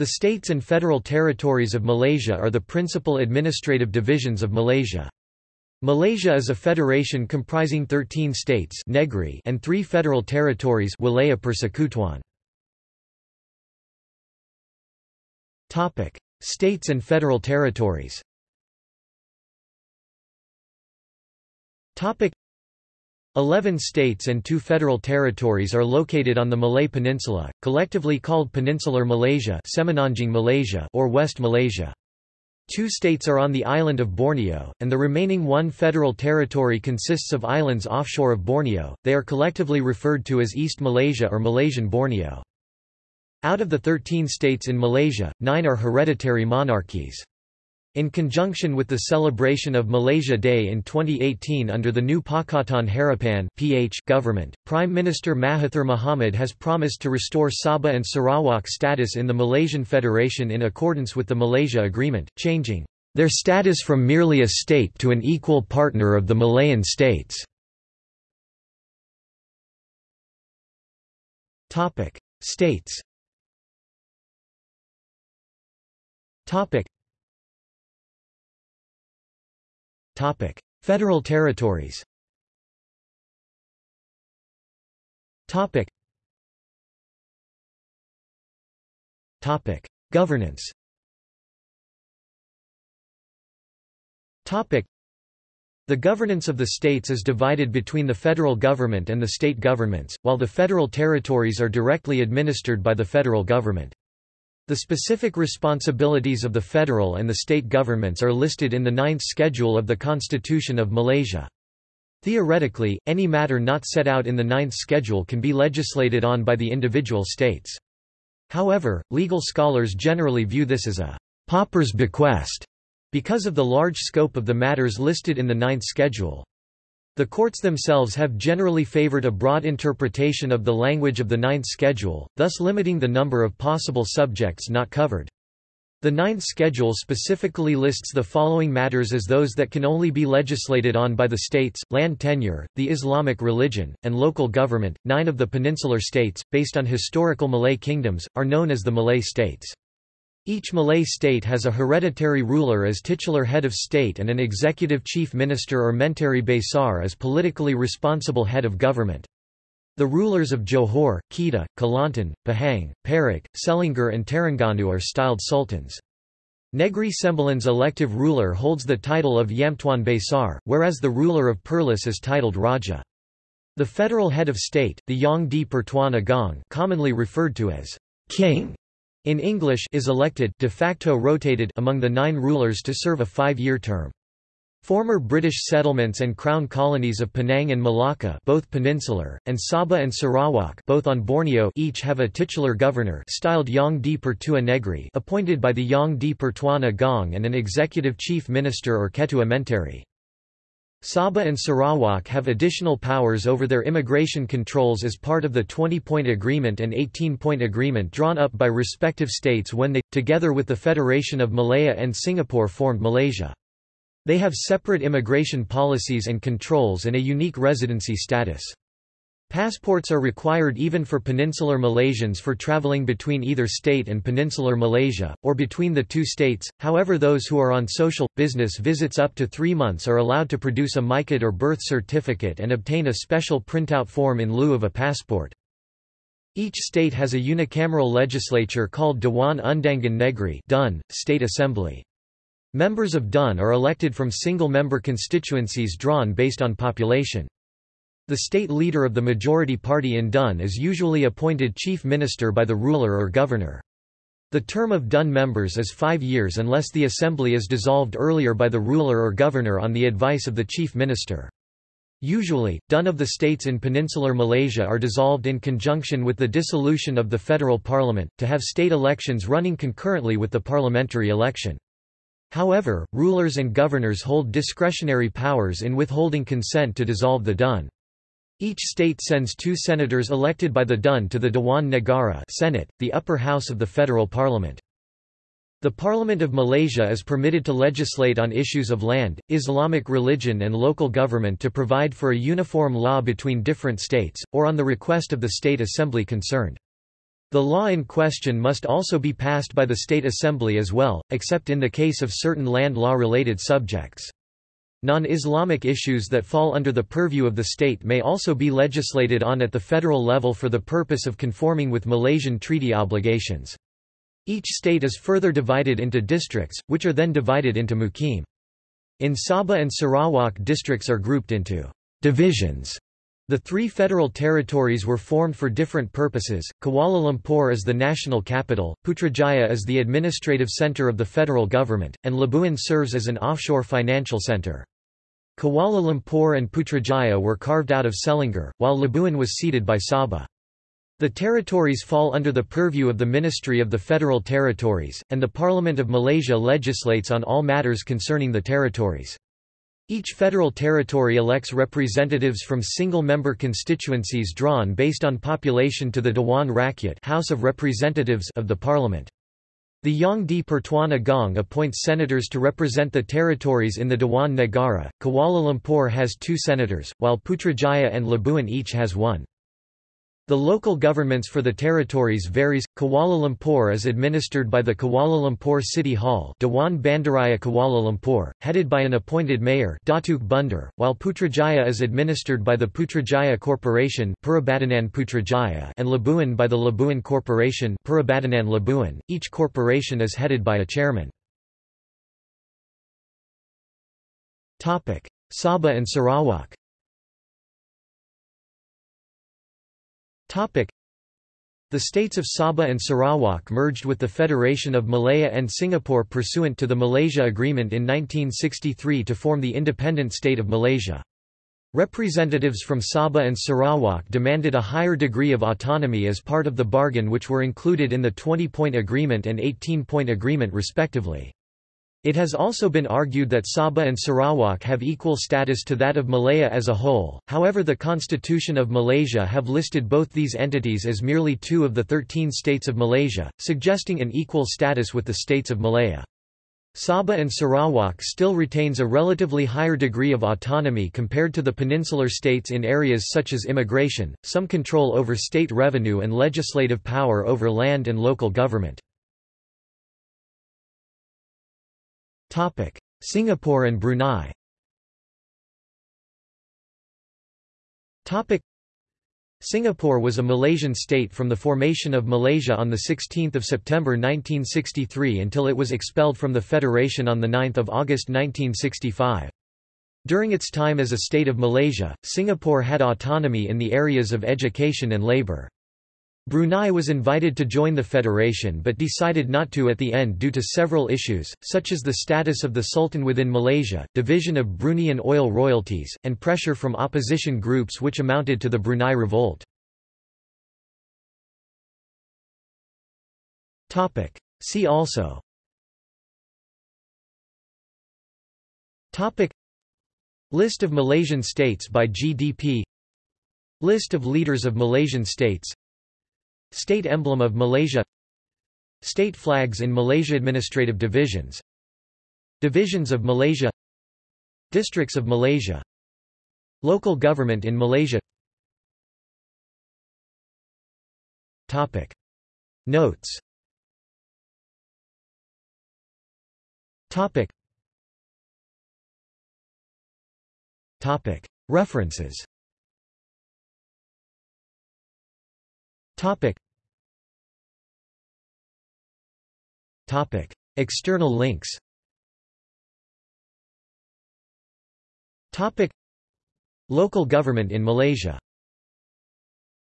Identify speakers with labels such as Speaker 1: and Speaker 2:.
Speaker 1: The states and federal territories of Malaysia are the principal administrative divisions of Malaysia. Malaysia is a federation comprising 13 states negri and three federal territories Wilayah Persekutuan. Topic: States and federal territories Eleven states and two federal territories are located on the Malay Peninsula, collectively called Peninsular Malaysia, Malaysia or West Malaysia. Two states are on the island of Borneo, and the remaining one federal territory consists of islands offshore of Borneo, they are collectively referred to as East Malaysia or Malaysian Borneo. Out of the 13 states in Malaysia, nine are hereditary monarchies. In conjunction with the celebration of Malaysia Day in 2018 under the new Pakatan Harapan (PH) government, Prime Minister Mahathir Mohamad has promised to restore Sabah and Sarawak status in the Malaysian Federation in accordance with the Malaysia Agreement, changing their status from merely a state to an equal partner of the Malayan states. Topic: States. Topic: Federal territories Topic. Topic. Governance Topic. The governance of the states is divided between the federal government and the state governments, while the federal territories are directly administered by the federal government. The specific responsibilities of the federal and the state governments are listed in the Ninth Schedule of the Constitution of Malaysia. Theoretically, any matter not set out in the Ninth Schedule can be legislated on by the individual states. However, legal scholars generally view this as a pauper's bequest because of the large scope of the matters listed in the Ninth Schedule. The courts themselves have generally favored a broad interpretation of the language of the Ninth Schedule, thus limiting the number of possible subjects not covered. The Ninth Schedule specifically lists the following matters as those that can only be legislated on by the states, land tenure, the Islamic religion, and local government. Nine of the peninsular states, based on historical Malay kingdoms, are known as the Malay states. Each Malay state has a hereditary ruler as titular head of state and an executive chief minister or menteri besar as politically responsible head of government. The rulers of Johor, Kedah, Kelantan, Pahang, Perak, Selangor and Terengganu are styled sultans. Negri Sembilan's elective ruler holds the title of Yamtuan Besar, whereas the ruler of Perlis is titled Raja. The federal head of state, the Yang di Pertuan Agong commonly referred to as king, in English is elected de facto rotated among the nine rulers to serve a five-year term. Former British settlements and crown colonies of Penang and Malacca both peninsular, and Sabah and Sarawak both on Borneo each have a titular governor styled Yang di Pertua Negri appointed by the Yang di Pertuan Agong and an executive chief minister or Ketua Menteri. Sabah and Sarawak have additional powers over their immigration controls as part of the 20-point agreement and 18-point agreement drawn up by respective states when they, together with the Federation of Malaya and Singapore formed Malaysia. They have separate immigration policies and controls and a unique residency status. Passports are required even for peninsular Malaysians for travelling between either state and peninsular Malaysia, or between the two states, however those who are on social, business visits up to three months are allowed to produce a MyKad or birth certificate and obtain a special printout form in lieu of a passport. Each state has a unicameral legislature called Dewan Undangan Negri Dun, State Assembly. Members of DUN are elected from single-member constituencies drawn based on population. The state leader of the majority party in Dun is usually appointed chief minister by the ruler or governor. The term of Dun members is five years unless the assembly is dissolved earlier by the ruler or governor on the advice of the chief minister. Usually, Dun of the states in peninsular Malaysia are dissolved in conjunction with the dissolution of the federal parliament, to have state elections running concurrently with the parliamentary election. However, rulers and governors hold discretionary powers in withholding consent to dissolve the Dun. Each state sends two senators elected by the Dun to the Dewan Negara Senate, the upper house of the federal parliament. The Parliament of Malaysia is permitted to legislate on issues of land, Islamic religion and local government to provide for a uniform law between different states, or on the request of the state assembly concerned. The law in question must also be passed by the state assembly as well, except in the case of certain land law-related subjects. Non-Islamic issues that fall under the purview of the state may also be legislated on at the federal level for the purpose of conforming with Malaysian treaty obligations. Each state is further divided into districts, which are then divided into mukim. In Sabah and Sarawak districts are grouped into divisions. The three federal territories were formed for different purposes. Kuala Lumpur is the national capital, Putrajaya is the administrative center of the federal government, and Labuan serves as an offshore financial center. Kuala Lumpur and Putrajaya were carved out of Selangor, while Labuan was ceded by Sabah. The territories fall under the purview of the Ministry of the Federal Territories, and the Parliament of Malaysia legislates on all matters concerning the territories. Each federal territory elects representatives from single-member constituencies drawn based on population to the Dewan Rakyat House of Representatives of the Parliament. The Yang di Pertuan Agong appoints senators to represent the territories in the Dewan Negara. Kuala Lumpur has two senators, while Putrajaya and Labuan each has one. The local governments for the territories varies. Kuala Lumpur is administered by the Kuala Lumpur City Hall, Dewan Bandaraya Kuala Lumpur, headed by an appointed mayor, Datuk Bandar, while Putrajaya is administered by the Putrajaya Corporation, Putrajaya, and Labuan by the Labuan Corporation, Labuan. Each corporation is headed by a chairman. Topic: Sabah and Sarawak. The states of Sabah and Sarawak merged with the Federation of Malaya and Singapore pursuant to the Malaysia Agreement in 1963 to form the independent state of Malaysia. Representatives from Sabah and Sarawak demanded a higher degree of autonomy as part of the bargain which were included in the 20-point agreement and 18-point agreement respectively. It has also been argued that Sabah and Sarawak have equal status to that of Malaya as a whole, however the Constitution of Malaysia have listed both these entities as merely two of the 13 states of Malaysia, suggesting an equal status with the states of Malaya. Sabah and Sarawak still retains a relatively higher degree of autonomy compared to the peninsular states in areas such as immigration, some control over state revenue and legislative power over land and local government. Topic: Singapore and Brunei. Topic: Singapore was a Malaysian state from the formation of Malaysia on 16 September 1963 until it was expelled from the Federation on 9 August 1965. During its time as a state of Malaysia, Singapore had autonomy in the areas of education and labour. Brunei was invited to join the federation but decided not to at the end due to several issues, such as the status of the Sultan within Malaysia, division of Bruneian oil royalties, and pressure from opposition groups which amounted to the Brunei Revolt. See also List of Malaysian states by GDP List of leaders of Malaysian states State emblem of Malaysia. State flags in Malaysia Administrative divisions. Divisions of Malaysia. Districts of Malaysia. Local government in Malaysia. Topic. Notes. Topic. Topic. References. Topic. Topic. External links Topic. Local government in Malaysia